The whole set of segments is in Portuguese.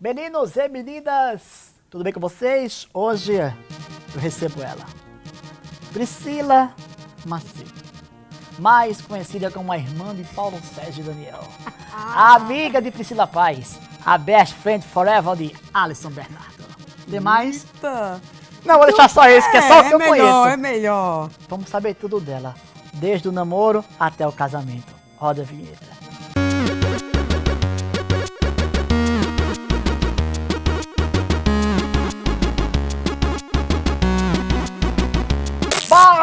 Meninos e meninas, tudo bem com vocês? Hoje eu recebo ela, Priscila Macedo, mais conhecida como a irmã de Paulo Sérgio Daniel, a amiga de Priscila Paz, a best friend forever de Alisson Bernardo. Demais? Eita. Não, vou deixar só esse, que é só o que eu melhor, conheço. É melhor. Vamos saber tudo dela, desde o namoro até o casamento. Roda a vinheta.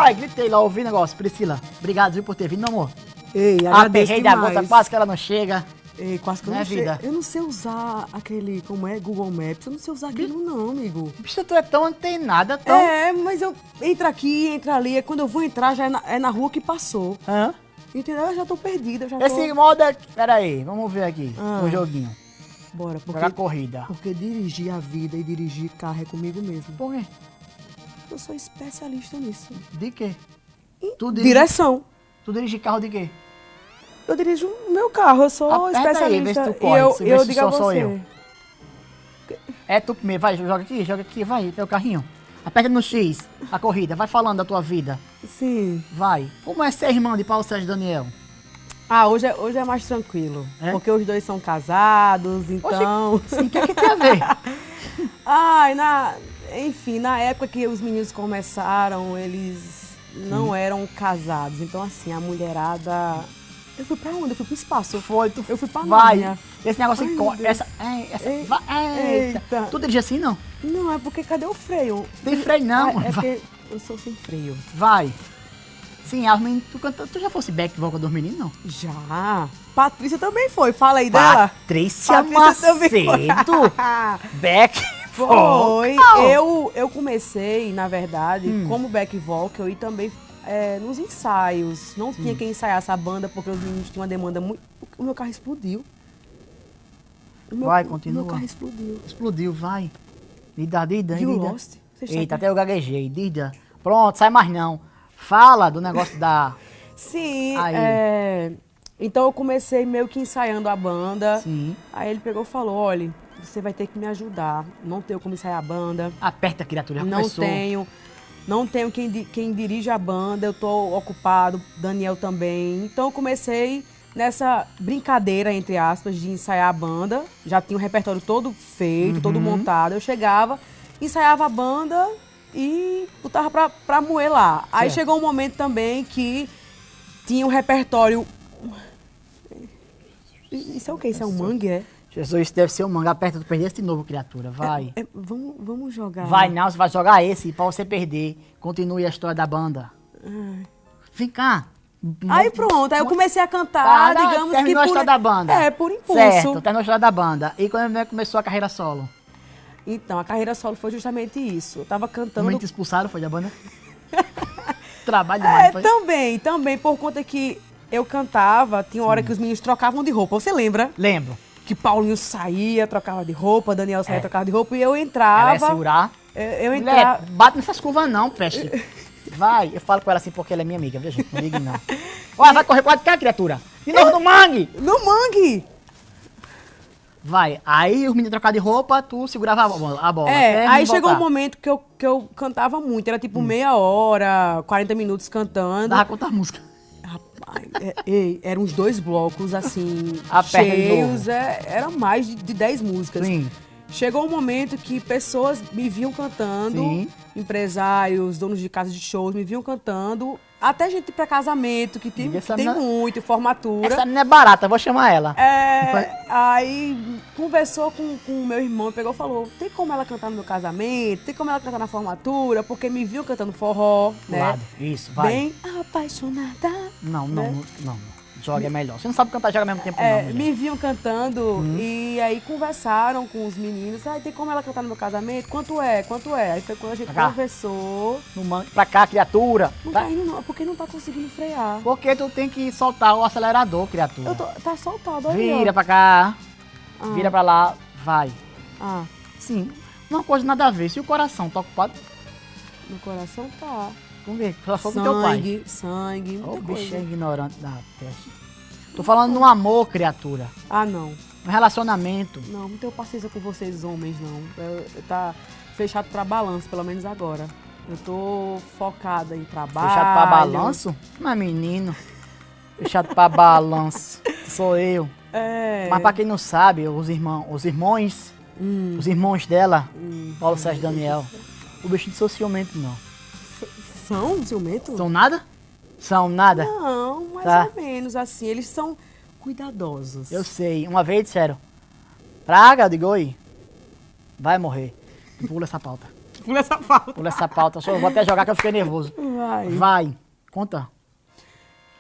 Vai, gritei lá, ouvi o negócio. Priscila, obrigado viu, por ter vindo, meu amor. Ei, agradeço Aperrei da gota, quase que ela não chega. Ei, quase que eu Né, não sei. vida? Eu não sei usar aquele, como é, Google Maps. Eu não sei usar aquilo não, amigo. Bicho, tu é tão antenada, tão... É, mas eu entra aqui, entra ali. É quando eu vou entrar, já é na, é na rua que passou. Hã? Entendeu? Eu já tô perdida, eu já Esse tô... modo aqui... Pera aí, vamos ver aqui, Ah. o joguinho. Bora, porque, Jogar corrida. porque dirigir a vida e dirigir carro é comigo mesmo. Por quê? Eu sou especialista nisso. De quê? Tu dirige, Direção. tu dirige carro de quê? Eu dirijo o meu carro, eu sou Aperta aí, vê se especialista. tu corre, e eu, se eu se digo a sou- eu. É tu primeiro, vai, joga aqui, joga aqui, vai, teu carrinho. Aperta no X, a corrida, vai falando da tua vida. Sim. Vai. Como é ser irmã de Paulo Sérgio Daniel? Ah, hoje é, hoje é mais tranquilo. É? Porque os dois são casados, então. Sim, o que, que tem a ver? Ai, na. Enfim, na época que os meninos começaram, eles não eram casados. Então, assim, a mulherada. Eu fui pra onde? Eu fui pro espaço. Foi, tu Eu fui pra Vai. Esse negócio Ai, aqui, meu co- Deus. essa, é, essa, Ei, vai, eita. eita. Tu dirige assim, não? Não, é porque cadê o freio? Tem freio não, é vai. porque eu sou sem freio. Vai. Sim, as meninas, tu, canta- tu já fosse back vocal dos meninos, não? Já. Patrícia também foi. Fala aí dela. Patrícia Patrícia também foi. Macedo. back Foi. vocal. Eu, eu comecei, na verdade, Hum. como back vocal e também é, nos ensaios. Não tinha quem ensaiasse a banda porque os meninos tinham uma demanda muito. O meu carro explodiu. O meu, Vai, o continua. meu carro explodiu. Explodiu, vai. Dida, Dida, You Dida. lost? Eita, até eu gaguejei. Dida. Pronto, sai mais não. Fala do negócio da... Sim, Aí. é, então eu comecei meio que ensaiando a banda. Sim. Aí ele pegou e falou: olha, você vai ter que me ajudar. Não tenho como ensaiar a banda. Aperta, criatura, já não começou. tenho. Não tenho quem, quem dirige a banda, eu tô ocupado, Daniel também. Então eu comecei nessa brincadeira, entre aspas, de ensaiar a banda. Já tinha o repertório todo feito, todo Uhum. montado. Eu chegava, ensaiava a banda e botava pra, pra moer lá. Aí Certo. chegou um momento também que tinha um repertório. Isso é o quê? Isso é um mangue, é? Jesus, isso deve ser um manga. Aperta, tu perdeste de novo, criatura. Vai. É, vamos, vamos jogar. Vai não, você vai jogar esse pra você perder. Continue a história da banda. Vem cá. Aí pronto, aí eu comecei a cantar, Tá, digamos que terminou a por... história da banda. É, por impulso. Certo, terminou a história da banda. E quando é começou a carreira solo? Então, a carreira solo foi justamente isso. Eu tava cantando... Te expulsaram, foi da banda? Trabalho É, demais, foi? também, também, por conta que eu cantava, tinha hora que os meninos trocavam de roupa. Você lembra? Lembro. Que Paulinho saía, trocava de roupa, Daniel saía, É. trocava de roupa, e eu Ela entrava... ia segurar. Eu Mulher, entrava... bate nessas curvas não, peste. Vai, eu falo com ela assim porque ela é minha amiga, viu gente? Não ligue não. Olha, vai correr quase cá, criatura. De novo no mangue. No mangue! Vai, aí os meninos trocavam de roupa, tu segurava a bola. A bola É, aí chegou um momento que eu, que eu cantava muito. Era tipo meia hora, 40 minutos cantando. Dava conta a música. É, ei, eram uns dois blocos, assim, cheios. É, era mais de, de 10 músicas. Sim. Chegou um momento que pessoas me viam cantando, Sim. empresários, donos de casas de shows me viam cantando. Até gente pra casamento, que tem, que tem menina- muito, formatura. Essa menina é barata, vou chamar ela. É, aí conversou com o meu irmão, pegou e falou: tem como ela cantar no meu casamento, tem como ela cantar na formatura, porque me viu cantando forró, né? lado. Isso, vai. Bem apaixonada. Não, não, né? não, não. Joga é melhor. Você não sabe cantar joga ao mesmo tempo, É, não. mulher. me viam cantando Uhum. e aí conversaram com os meninos. Ah, tem como ela cantar no meu casamento? Quanto é? Quanto é? Aí foi quando a gente Pra conversou. No mangue. Pra cá, criatura. Não Tá? tá indo não, porque não tá conseguindo frear. Porque tu tem que soltar o acelerador, criatura. Eu tô, tá soltado, olha. Vira pra cá, Ah. vira pra lá, vai. Ah, Sim, uma coisa nada a ver. Se o coração tá ocupado, no coração tá. Vamos ver. Só foi com teu pai. Sangue, sangue, muita bicho é ignorante da peste. Tô falando no amor, criatura. Ah, não. Um relacionamento. Não, não tenho paciência com vocês homens, não. Eu, eu tá fechado pra balanço, pelo menos agora. Eu tô focada em trabalho. Fechado pra balanço? Mas menino. Fechado pra balanço. Sou eu. É. Mas pra quem não sabe, os irmãos, os irmãos, Hum, os irmãos dela, hum. Paulo Sérgio Daniel, o bichinho de sou ciumento não. São ciumento? São nada? São nada? Não, mais Tá. ou menos assim. Eles são cuidadosos. Eu sei. Uma vez disseram, Praga, eu digo, oi, vai morrer. Pula essa pauta. Pula essa pauta. Pula essa pauta. Só vou até jogar que eu fiquei nervoso. Vai. Vai. Conta.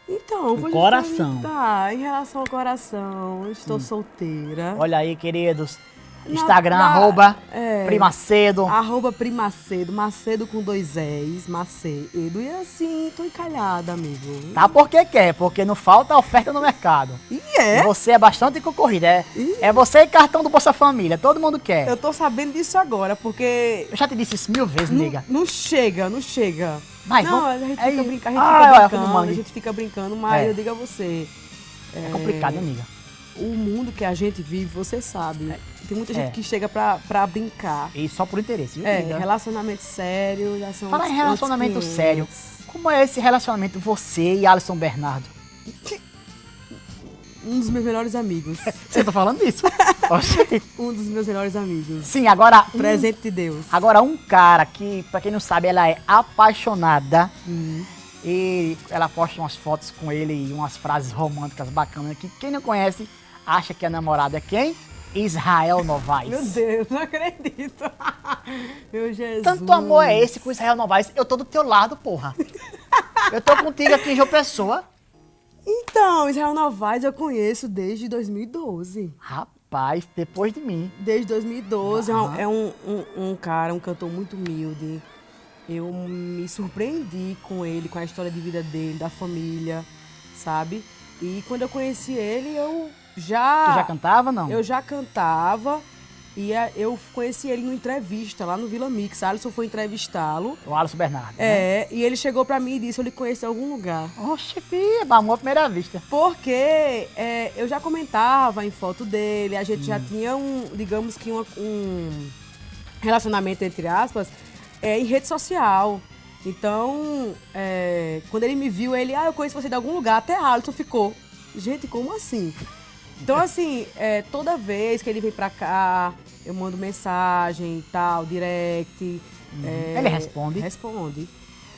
Então, vou coração. perguntar, em relação ao coração, eu estou solteira. Olha aí, queridos. Instagram, na- arroba, é. Primacedo. Arroba Primacedo, Macedo com dois E's, Macedo. E assim, tô encalhada, amigo. Tá porque quer, porque não falta oferta no mercado. E é? Você é bastante concorrido, é, é você e cartão do Bolsa Família, todo mundo quer. Eu tô sabendo disso agora, porque Eu já te disse isso mil vezes, não, nega. não chega, não chega. Vai, não, vamos- a gente é fica, isso. brinca, a gente Ah, fica brincando, a gente fica brincando, mas É. eu digo a você, É complicado, amiga. O mundo que a gente vive, você sabe. Tem muita gente É. que chega pra, pra brincar. E só por interesse, viu, É, amiga? relacionamento sério, já são Fala em relacionamento sério. 500. Como é esse relacionamento, você e Alisson Bernardo? Um dos meus melhores amigos. Você tá falando isso? Um dos meus melhores amigos. Sim, agora. um- Presente de Deus. Agora, um cara que, pra quem não sabe, ela é apaixonada. Hum. E ela posta umas fotos com ele e umas frases românticas bacanas que quem não conhece acha que a namorada é quem? Israel Novaes. Meu Deus, não acredito. Meu Jesus. Tanto amor é esse com Israel Novaes. Eu tô do teu lado, porra. Eu tô contigo aqui em João Pessoa. Então, Israel Novaes eu conheço desde 2012. Rapaz, depois de mim. Desde 2012. É um- Aham. É um, um, um cara, um cantor muito humilde. Eu me surpreendi com ele, com a história de vida dele, da família, sabe? E quando eu conheci ele, eu já. Tu já cantava, não? Eu já cantava e a- eu conheci ele numa entrevista lá no Vila Mix. Alisson foi entrevistá-lo. O Alisson Bernardo. né? É, e ele chegou pra mim e disse: Eu lhe conheço em algum lugar. Oxe, filha, amor à primeira vista. Porque é, eu já comentava em foto dele, a gente Hum. já tinha um, digamos que uma- um relacionamento, entre aspas, é, em rede social. Então, é, quando ele me viu, ele, ah, eu conheço você de algum lugar, até Alisson ficou. Gente, como assim? Então, assim, é, toda vez que ele vem pra cá, eu mando mensagem e tal, direct. é, Uhum. Ele responde? Responde.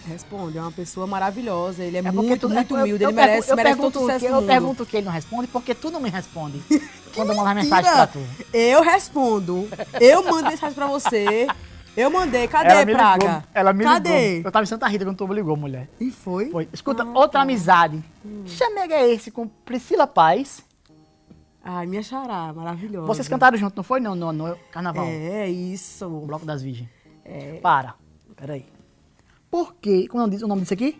Responde. É uma pessoa maravilhosa. Ele é, É porque muito, tu- muito eu- humilde. eu ele merece, eu merece todo o pergunto sucesso que- Eu mundo. pergunto que ele não responde porque tu não me responde. quando eu mandar mensagem pra tu. Eu respondo. Eu mando mensagem pra você. Eu mandei. Cadê, me Praga? ligou. Ela me Cadê? ligou. Eu tava em Santa Rita quando tu me ligou, mulher. E foi? Foi. Escuta, Ah, outra tá. amizade. Que chamega é esse com Priscila Paz? Ai, minha xará, maravilhosa. Vocês cantaram junto, não foi? No, no, no carnaval. É, isso. O Bloco das Virgens. É. Para. Peraí. Por que, como diz o nome disso aqui?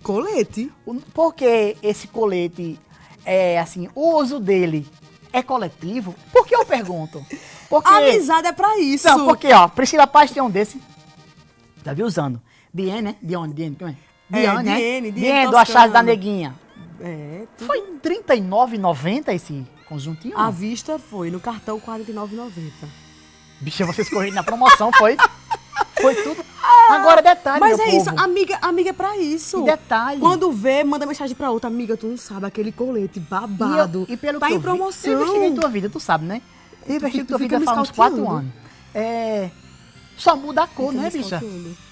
Colete. Por que esse colete é assim, o uso dele é coletivo? Por que eu pergunto? Porque. Amizade é pra isso. Não, porque, ó, Priscila Paz tem um desse. Já vi usando. Diene, né? Dione, Diene, como é? É, Diane, né? Diene, Diene Diene, do. Achado da Neguinha. É, tudo. Foi R$ 39,90 esse conjuntinho? À vista foi, no cartão R$ 49,90. Bicha, vocês correram na promoção, foi? Foi tudo. Agora, detalhe, Mas é povo. isso, amiga, amiga é pra isso. E detalhe. Quando vê, manda mensagem pra outra. Amiga, tu não sabe, aquele colete babado. E, eu- e pelo tá que em eu vi, promoção. eu investiguei tua vida, tu sabe, né? Eu investiguei tu tua vida faz uns quatro anos. É... Só muda a cor, Fica né, bicha?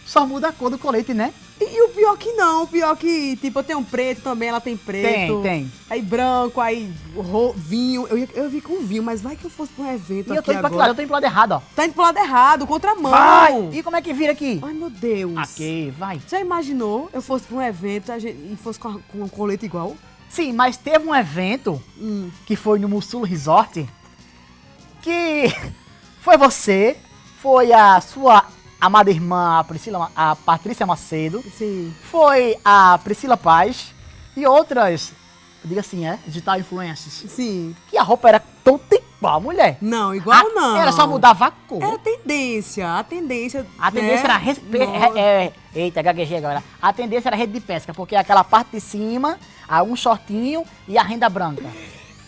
Só muda a cor do colete, né? E o pior que não, o pior que, tipo, eu tenho preto também, ela tem preto. Tem, tem. Aí branco, aí ro- vinho. Eu, eu vi com vinho, mas vai que eu fosse pra um evento E eu tô indo pra que agora. lado? Eu tô indo pro lado errado, ó. Tá indo pro lado errado, contramão. Vai! E como é que vira aqui? Ai, meu Deus. Aqui, vai. Já imaginou eu fosse pra um evento a gente- e fosse com, a- com um colete igual? Sim, mas teve um evento Hum. que foi no Mussulo Resort que foi você, foi a sua amada irmã, a Priscila, a Patrícia Macedo, Sim. foi a Priscila Paz e outras, eu digo assim, é, digital influencers, Sim. que a roupa era toda igual, mulher. Não, igual A- não. Era só mudava a cor. Era tendência. A tendência. A tendência né? era. res- Nossa. é, eita, gaguejei agora. A tendência era rede de pesca, porque aquela parte de cima, a um shortinho e a renda branca.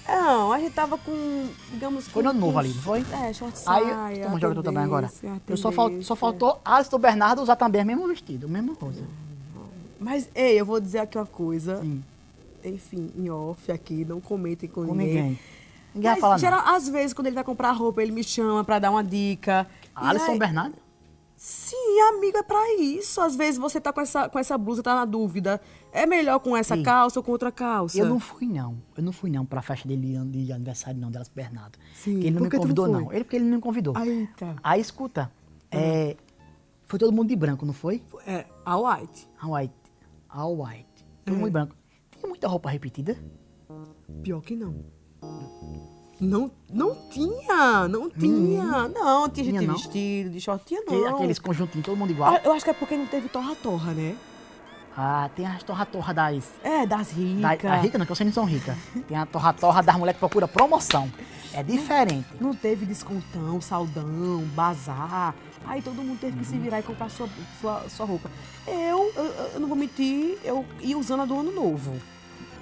Não, a gente tava com, digamos... Foi no novo ali, não foi? É, short saia, Aí, mundo joga tu também agora. Eu só, fal- só faltou Alisson Bernardo usar também o mesmo vestido, o mesmo rosa. Mas, ei, eu vou dizer aqui uma coisa. Sim, Enfim, em off aqui, não comentem com, com ninguém. ninguém. Ninguém vai Mas, falar nada. geral, às vezes, quando ele vai comprar roupa, ele me chama pra dar uma dica. Alisson aí- Bernardo? Sim, amigo, é pra isso. Às vezes você tá com essa, com essa blusa, tá na dúvida. É melhor com essa Sim. calça ou com outra calça? Eu não fui, não. Eu não fui, não, pra festa dele de aniversário, não, delas Bernardo. Sim, Porque ele não por me não convidou, foi? não. Ele porque ele não me convidou. Eita. Aí, escuta, é, foi todo mundo de branco, não foi? É, a white. A white. A white. Todo É. mundo de branco. Tinha muita roupa repetida? Pior que não. Não, não tinha, não tinha. Não, tinha gente Tinha de não? vestido, de short, tinha Que- não. Aqueles conjuntinhos, todo mundo igual. Ah, Eu acho que é porque não teve torra-torra, né? Ah, tem as torra-torra das... É, das Da, ricas. a rica não, que vocês não são ricas. Tem a torra-torra das mulheres que procura promoção. É diferente. Não teve descontão, saldão, bazar. Aí todo mundo teve que se virar e comprar sua, sua, sua roupa. Eu, eu, eu não vou mentir, eu ia usando a do ano novo.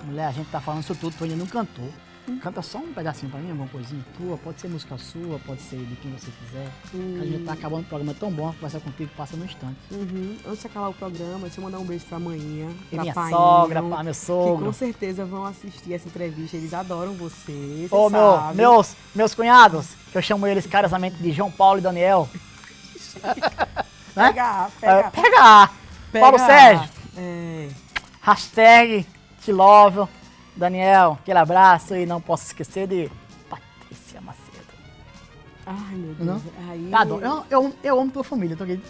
Mulher, a gente tá falando isso tudo, tu ainda não cantou. Canta só um pedacinho pra mim, alguma coisinha tua. Pode ser música sua, pode ser de quem você quiser. A gente tá acabando o programa é tão bom, conversar contigo passa no instante. Uhum. Antes de acabar o programa, deixa eu mandar um beijo pra manhã, pra minha Painho, sogra, pra meu Que sogro. com certeza vão assistir essa entrevista. Eles adoram você. Ô, você meu, meus, meus cunhados, que eu chamo eles carinhosamente de João Paulo e Daniel. né? Pega, É, pega. pega! pega. Paulo Sérgio, É. hashtag te love. Daniel, aquele abraço e não posso esquecer de Patrícia Macedo. Ai, meu Deus. Não? Aí, Adoro. Eu, eu, eu amo tua família, tô aqui.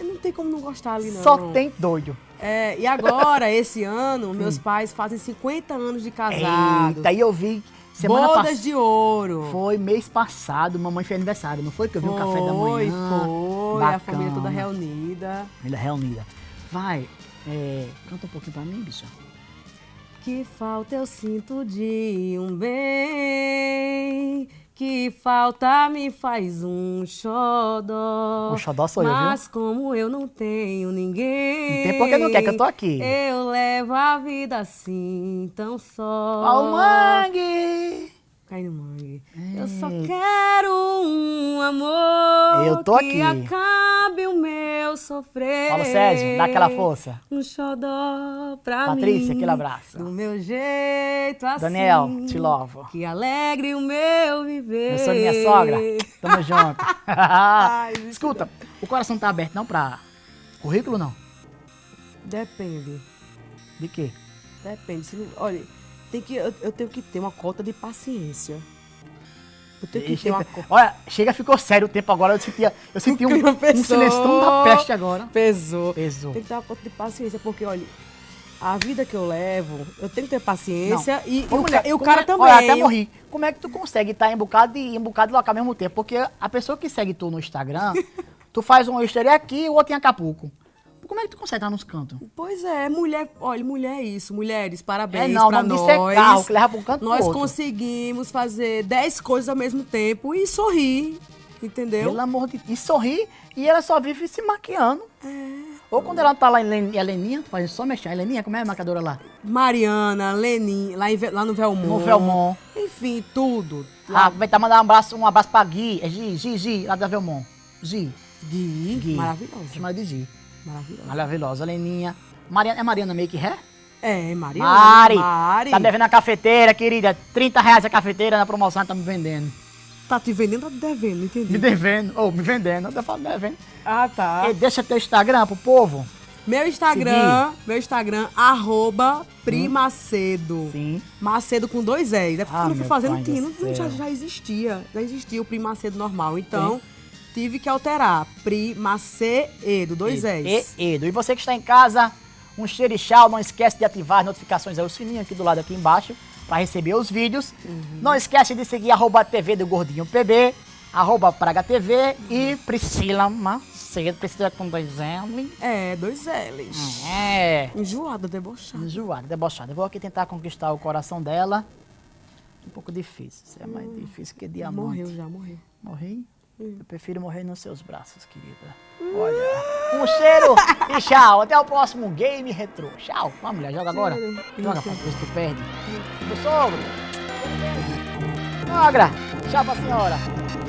Não tem como não gostar ali, não. Só tem doido. É, e agora, esse ano, meus pais fazem 50 anos de casado. Eita, aí eu vi semana Bodas de ouro. Foi mês passado, mamãe fez aniversário, não foi? Que eu vi um café da Foi, manhã. foi. A família toda bacana. reunida. Família reunida. Vai, é, canta um pouquinho pra mim, bicha. Que falta eu sinto de um bem. Que falta me faz um xodó. O xodó sou eu, viu? Mas como eu não tenho ninguém. Não tem porque não quer, que eu tô aqui. Eu levo a vida assim, tão só. Ao mangue! Cai no mangue. Eu só quero um amor. Eu tô que aqui. acabe o meu sofrer. Paulo Sérgio, dá aquela força. Um xodó pra mim. Patrícia, aquele abraço. Do meu jeito assim. Daniel, te louvo. Que alegre o meu viver. Meu sogro e minha sogra, tamo junto. bicho. Escuta, o coração tá aberto não pra currículo, não? Depende. De quê? Depende. Olha, tem que, eu, eu tenho que ter uma cota de paciência. Eu tenho que E ter uma olha, chega, ficou sério o tempo agora. Eu senti, eu senti um, um silêncio tão da peste agora. Pesou. Pesou. Tem que ter uma conta de paciência, porque, olha, a vida que eu levo, eu tenho que ter paciência e, e Ô, o, mulher, ca- e o cara é- também. Olha, até morri. Como é que tu consegue estar em um bocado de, em bocado local ao mesmo tempo? Porque a pessoa que segue tu no Instagram, tu faz um egg aqui e o outro em Acapulco. Como é que tu consegue estar nos cantos? Pois é, mulher, olha, mulher é isso. Mulheres, parabéns É, não, pra não nós. é carro, que leva pra um canto Nós outro. conseguimos fazer 10 coisas ao mesmo tempo e sorrir, entendeu? Pelo amor de E sorri e ela só vive se maquiando. É. Ou quando ela tá lá em Len- Heleninha, tu faz só mexer. Heleninha, como é a marcadora lá? Mariana, Lenin, lá, em lá no Velmont. No Velmont. Enfim, tudo. Ah, vai tá mandar um abraço, um abraço pra Gui. É Gi, Gi, Gi, lá da Velmont. Gi. Gui, Gui. maravilhosa. Chama de Gi. Maravilhosa. Maravilhosa. Heleninha. Mariana, é Mariana Make Hair? É, Mariana. Mari, Mari. tá devendo a cafeteira, querida. 30 reais a cafeteira na promoção, tá me vendendo. Tá te vendendo ou tá te devendo? Não Me devendo, ou me vendendo, eu falo devendo. Ah, tá. Ei, deixa teu Instagram pro povo. Meu Instagram, meu Instagram, arroba Primacedo. Sim. Macedo com dois L's. É porque Ah, quando eu fui fazer, pai não tinha, não, já, já existia. Já existia o Primacedo normal. Então, tive que alterar. Primacedo, dois L's. E, Edo. E você que está em casa, um xerixal, não esquece de ativar as notificações aí, o sininho aqui do lado aqui embaixo, para receber os vídeos. Não esquece de seguir arroba TV do Gordinho PB, arroba Praga TV e Priscila Macedo, Priscila com dois L. É, dois L's. É. Enjoada, debochada. Enjoada, debochada. Eu vou aqui tentar conquistar o coração dela. Um pouco difícil, isso é mais difícil que diamante. Morreu já, morreu. Morri? Eu prefiro morrer nos seus braços, querida. Olha, um cheiro e tchau. Até o próximo Game Retrô. Tchau. Vamos, mulher, joga agora. Joga pra ver se tu perde. Meu sogro. Sogra, tchau pra senhora.